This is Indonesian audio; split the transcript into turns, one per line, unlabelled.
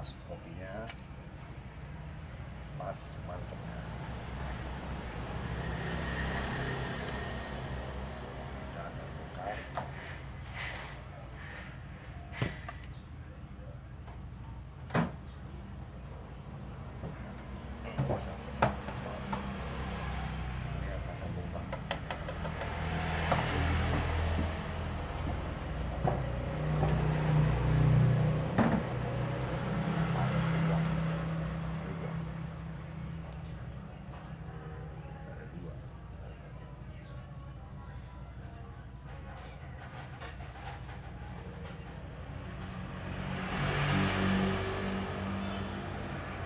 pas kopinya. Pas